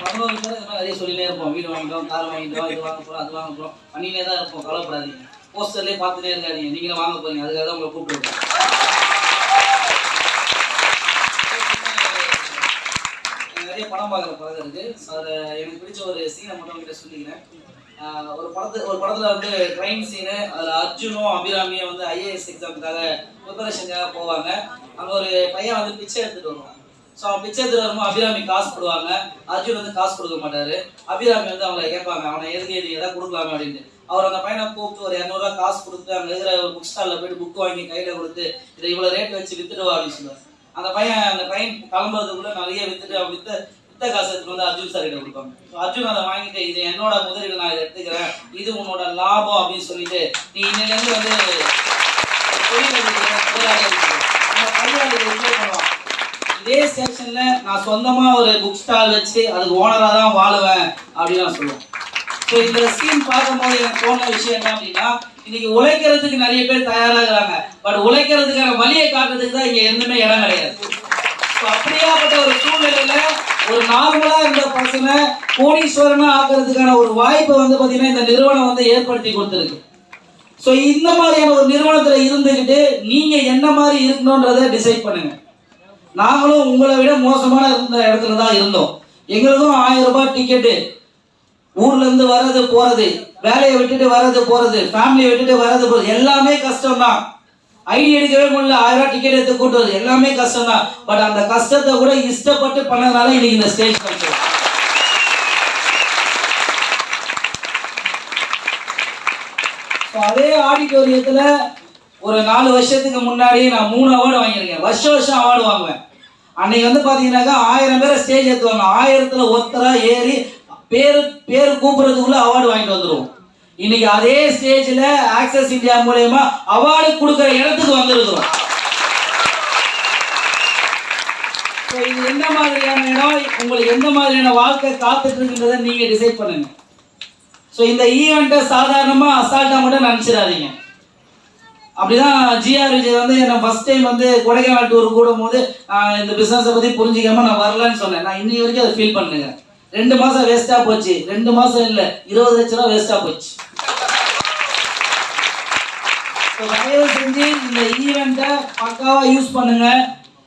பதினோரு பேர் இந்த மாதிரி நிறைய சொல்லினே இருப்போம். வீடு வாங்கிட்டோம் கார் வாங்கிட்டோம் இது வாங்க போறோம் அது வாங்க போறோம். பண்ணினே தான் இருப்போம். கவலைப்படாதீங்க. போஸ்டர்லேயே பார்த்துட்டே இருக்காதீங்க. நீங்களும் வாங்க போறீங்க. அதுக்காக தான் உங்களை கூப்பிட்டுருக்கோம் எனக்கு நிறைய படம் பார்க்குற பழக்கம் இருக்குது அது எனக்கு பிடிச்ச ஒரு சீனை மட்டும் உங்ககிட்ட சொல்லிக்கிறேன். ஒரு படத்து ஒரு படத்தில் வந்து ட்ரெயின் சீனு அதில் அர்ஜுனும் அபிராமியும் வந்து ஐஏஎஸ் எக்ஸாமுக்காக ப்ரிப்பரேஷனுக்காக போவாங்க. அங்க ஒரு பையன் வந்து பிச்சை எடுத்துகிட்டு வருவான். ஸோ அவன் பிச்சை வரும்போது அபிராமி காசு போடுவாங்க. அர்ஜுன் வந்து காசு கொடுக்க மாட்டாரு. அபிராமி வந்து அவங்களை கேட்பாங்க அவனை எதுக்கு நீ எதாவது கொடுக்கலாமே அப்படின்ட்டு அவர் அந்த பையனை கூப்பிட்டு ஒரு இரநூறுவா காசு கொடுத்து அங்கே இருக்கிற ஒரு புக் ஸ்டாலில் போயிட்டு புக் வாங்கி கையில் கொடுத்து இதை இவ்வளோ ரேட் வச்சு வித்துடுவா அப்படின்னு சொல்லுவார். அந்த பையன் அந்த பையன் கிளம்புறதுக்குள்ள நிறைய வித்துட்டு அவன் வித்த வித்த காசு எடுத்துட்டு வந்து அர்ஜுன் சார் கிட்ட கொடுப்பாங்க. ஸோ அர்ஜுன் அதை வாங்கிட்டு இது என்னோட முதலீடு நான் இதை எடுத்துக்கிறேன். இது உன்னோட லாபம் அப்படின்னு சொல்லிட்டு நீ இன்னிலேருந்து வந்து தொழில் முதலாளி இருக்கு. அந்த பையன் அதை enjoy பண்ணுவான் ஏ செக்ஷன்ல நான் சொந்தமா ஒரு புக் ஸ்டால் வச்சு அதுக்கு ஓனரா தான் வாழுவேன் அப்படின்னு நான் சொல்லுவேன். ஸோ இந்த ஸ்கீம் பார்க்கும்போது எனக்கு போன விஷயம் என்ன அப்படின்னா இன்னைக்கு உழைக்கிறதுக்கு நிறைய பேர் தயாராகிறாங்க. பட் உழைக்கிறதுக்கான வழியை காட்டுறதுக்கு தான் இங்க எதுவுமே இடம் கிடையாது. ஸோ அப்படியாப்பட்ட ஒரு சூழ்நிலையில ஒரு நார்மலா இருந்த பசங்க கோடீஸ்வரனா ஆக்குறதுக்கான ஒரு வாய்ப்பை வந்து பாத்தீங்கன்னா இந்த நிறுவனம் வந்து ஏற்படுத்தி கொடுத்துருக்கு. ஸோ இந்த மாதிரியான ஒரு நிறுவனத்தில் இருந்துக்கிட்டு நீங்க என்ன மாதிரி இருக்கணுன்றதை டிசைட் பண்ணுங்க. நாங்களும் உங்களை விட மோசமான இருந்த இடத்துல தான் இருந்தோம். எங்களுக்கும் ஆயிரம் ரூபாய் டிக்கெட்டு ஊர்ல இருந்து வர்றது போறது வேலையை விட்டுட்டு வர்றது போறது ஃபேமிலியை விட்டுட்டு வர்றது போறது எல்லாமே கஷ்டம் தான். ஐடி எடுக்கவே முடியல ஆயிரம் ரூபாய் டிக்கெட் எடுத்து கூட்டு வருது எல்லாமே கஷ்டம் தான். பட் அந்த கஷ்டத்தை கூட இஷ்டப்பட்டு பண்ணதுனால இன்னைக்கு இந்த ஸ்டேஜ் கிடைச்சது அதே ஆடிட்டோரியத்துல ஒரு நாலு வருஷத்துக்கு முன்னாடி நான் மூணு அவார்டு வாங்கியிருக்கேன். வருஷம் வருஷம் அவார்டு வாங்குவேன். அன்னைக்கு வந்து பார்த்தீங்கன்னாக்கா ஆயிரம் பேரை ஸ்டேஜ் ஏற்றுவாங்க ஆயிரத்தில் ஒருத்தராக ஏறி பேர் பேர் கூப்பிட்றதுக்குள்ளே அவார்டு வாங்கிட்டு வந்துருவோம். இன்னைக்கு அதே ஸ்டேஜில் ஆக்சஸ் இந்தியா மூலயமா அவார்டு கொடுக்குற இடத்துக்கு வந்திருக்கிறோம். So, இது எந்த மாதிரியான இடம்? உங்களுக்கு எந்த மாதிரியான வாழ்க்கை காத்துட்டு இருக்குன்றதை நீங்கள் டிசைட் பண்ணுங்க. ஸோ இந்த ஈவெண்ட்டை சாதாரணமாக அசால்ட்டாக மட்டும் நினச்சிடாதீங்க. அப்படிதான் ஜிஆர் விஜய் வந்து என்ன ஃபர்ஸ்ட் டைம் வந்து கொடைக்கானல் டூர் கூடும் போது இந்த பிசினஸை பத்தி புரிஞ்சிக்காம நான் வரலன்னு சொன்னேன். நான் இன்னி வரைக்கும் அதை ஃபீல் பண்ணுங்க ரெண்டு மாசம் வேஸ்டா போச்சு. ரெண்டு மாசம் இல்ல இருபது லட்ச ரூபா வேஸ்டா போச்சு. தயவு செஞ்சு இந்த ஈவெண்ட்டை பக்காவா யூஸ் பண்ணுங்க.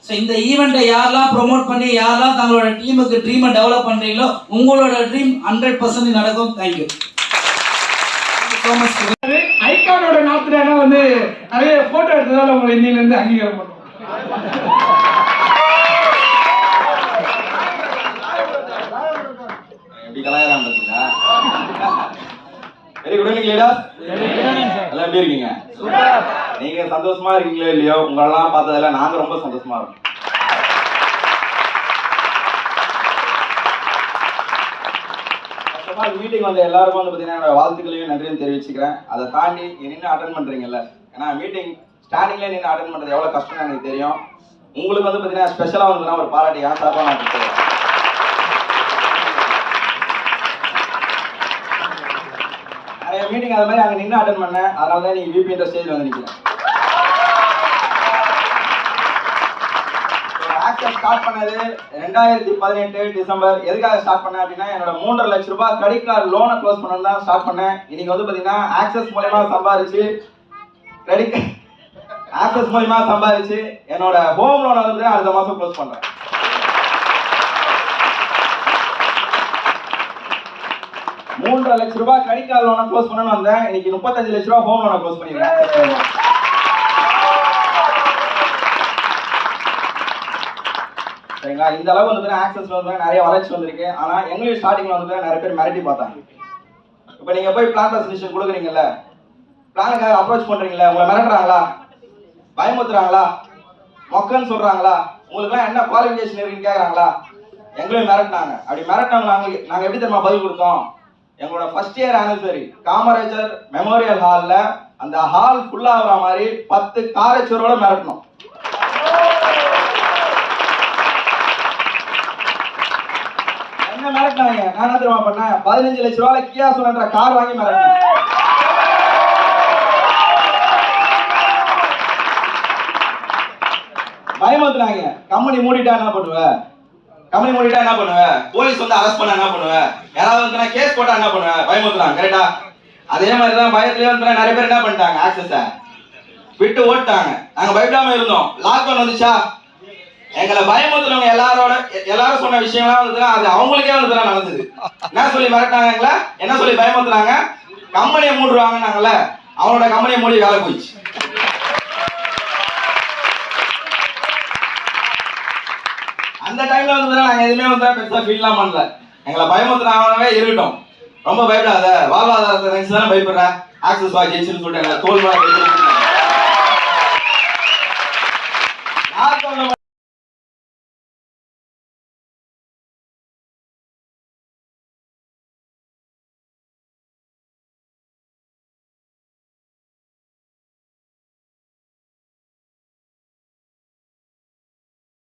ஸோ இந்த ஈவெண்ட்டை யாரெல்லாம் ப்ரொமோட் பண்ணி யாரெல்லாம் தங்களோட டீமுக்கு ட்ரீமை டெவலப் பண்ணுறீங்களோ உங்களோட ட்ரீம் ஹண்ட்ரட் பர்சன்ட் நடக்கும். தேங்க்யூ ஸோ மச் ஐகானோட நாத்துனா வந்து நிறைய போட்டோ எடுத்ததால உங்களை இன்னில இருந்து அங்கீகாரம் பண்ணுவோம். வெரி குட் ஈவினிங் லீடர் எல்லாம் எப்படி இருக்கீங்க? நீங்க சந்தோஷமா இருக்கீங்களோ இல்லையோ உங்களெல்லாம் பார்த்ததுல நாங்க ரொம்ப சந்தோஷமா இருக்கோம். மீட்டிங் வந்த எல்லாருக்கும் வந்து பார்த்தீங்கன்னா என்னோட வாழ்த்துக்களையும் நன்றியும் தெரிவிச்சுக்கிறேன். அதை தாண்டி நின்று அட்டன் பண்றீங்கல்ல? ஏன்னா மீட்டிங் ஸ்டார்டிங்ல நின்று அட்டன் பண்றது எவ்வளவு கஷ்டம் எனக்கு தெரியும். உங்களுக்கு வந்து பார்த்தீங்கன்னா ஸ்பெஷலாக வந்து ஒரு பாராட்டி ஏன் சார்பாக நான் கொடுத்துருவேன் நிறைய மீட்டிங் அது மாதிரி அங்கே நின்று அட்டன் பண்ணேன். அதனால தான் நீங்கள் விபின்ற ஸ்டேஜ் வந்து நிற்கிறேன் ஆக்சஸ் ஸ்டார்ட் பண்ணது ரெண்டாயிரத்தி பதினெட்டு டிசம்பர். எதுக்காக ஸ்டார்ட் பண்ணேன் அப்படின்னா என்னோட மூன்றரை லட்ச ரூபாய் கிரெடிட் கார்டு லோனை க்ளோஸ் பண்ணணும் தான் ஸ்டார்ட் பண்ணேன். இன்னைக்கு வந்து பார்த்தீங்கன்னா ஆக்சஸ் மூலயமா சம்பாரிச்சு கிரெடிட் ஆக்சஸ் மூலயமா சம்பாரிச்சு என்னோட ஹோம் லோனை வந்து அடுத்த மாதம் க்ளோஸ் பண்ணுறேன் மூன்றரை லட்ச ரூபாய் கிரெடிட் கார்டு லோனை க்ளோஸ் பண்ணணும்னு வந்தேன். இன்னைக்கு முப்பத்தஞ்சு லட்ச ரூபாய் ஹோம் லோனை க்ளோஸ் பண்ணிக்கிறேன் சரிங்களா? இந்த அளவு வந்து ஆக்சஸ் வந்து நிறைய வளர்ச்சி வந்திருக்கு. ஆனா எங்களுக்கு ஸ்டார்டிங்ல வந்து நிறைய பேர் மிரட்டி பார்த்தாங்க. இப்போ நீங்க போய் பிளான் பிரசன்டேஷன் கொடுக்குறீங்கல்ல? பிளானுக்காக அப்ரோச் பண்றீங்களா உங்களை மிரட்டுறாங்களா? பயமுத்துறாங்களா மொக்கன்னு சொல்றாங்களா? உங்களுக்குலாம் என்ன குவாலிஃபிகேஷன் இருக்குன்னு கேக்குறாங்களா? எங்களையும் மிரட்டினாங்க. அப்படி மிரட்டினாங்க நாங்க நாங்க எப்படி தெரியுமா பதில் கொடுத்தோம்? எங்களோட first year anniversary Kamarajar memorial ஹால்ல அந்த ஹால் ஃபுல்லா ஆகுற மாதிரி பத்து காரச்சோரோட மிரட்டணும் என்ன மிரட்டினாங்க நான் என்ன தெரியுமா பண்ணேன்? பதினஞ்சு லட்ச ரூபாய் கியா சொன்னன்ற கார் வாங்கி மிரட்டினேன் பயமுத்துனாங்க கம்பெனி மூடிட்டா என்ன பண்ணுவ? கம்பெனி மூடிட்டா என்ன பண்ணுவ? போலீஸ் வந்து அரெஸ்ட் பண்ண என்ன பண்ணுவ? யாராவது வந்து கேஸ் போட்டா என்ன பண்ணுவ? பயமுறுத்துறாங்க கரெக்டா அதே மாதிரி தான் பயத்திலே வந்து நிறைய பேர் என்ன பண்ணிட்டாங்க ஆக்சஸ விட்டு ஓட்டாங்க நாங்க பயப்படாம இருந்தோம். லாக்டவுன் வந்துச்சா? எங்களை பயமுறுத்துறவங்க எல்லாரோட எல்லாரும் சொன்ன விஷயம்லாம் வந்து அது அவங்களுக்கே வந்து நடந்தது. என்ன சொல்லி மிரட்டாங்க எங்களை? என்ன சொல்லி பயமுறுத்துறாங்க கம்பெனியை மூடுவாங்கன்னாங்கல்ல அவனோட கம்பெனியை மூடி வேலை போயிடுச்சு. அந்த டைம்ல வந்து நாங்க எதுவுமே வந்து பெருசா ஃபீல்லாம் பண்ணல. எங்களை பயமுறுத்துறாங்கவே இருக்கட்டும். ரொம்ப பயப்படாத வாழ்வாதாரத்தை நினைச்சு தானே பயப்படுற? ஆக்சஸ் வா சொல்லிட்டு எங்களை தோல்வா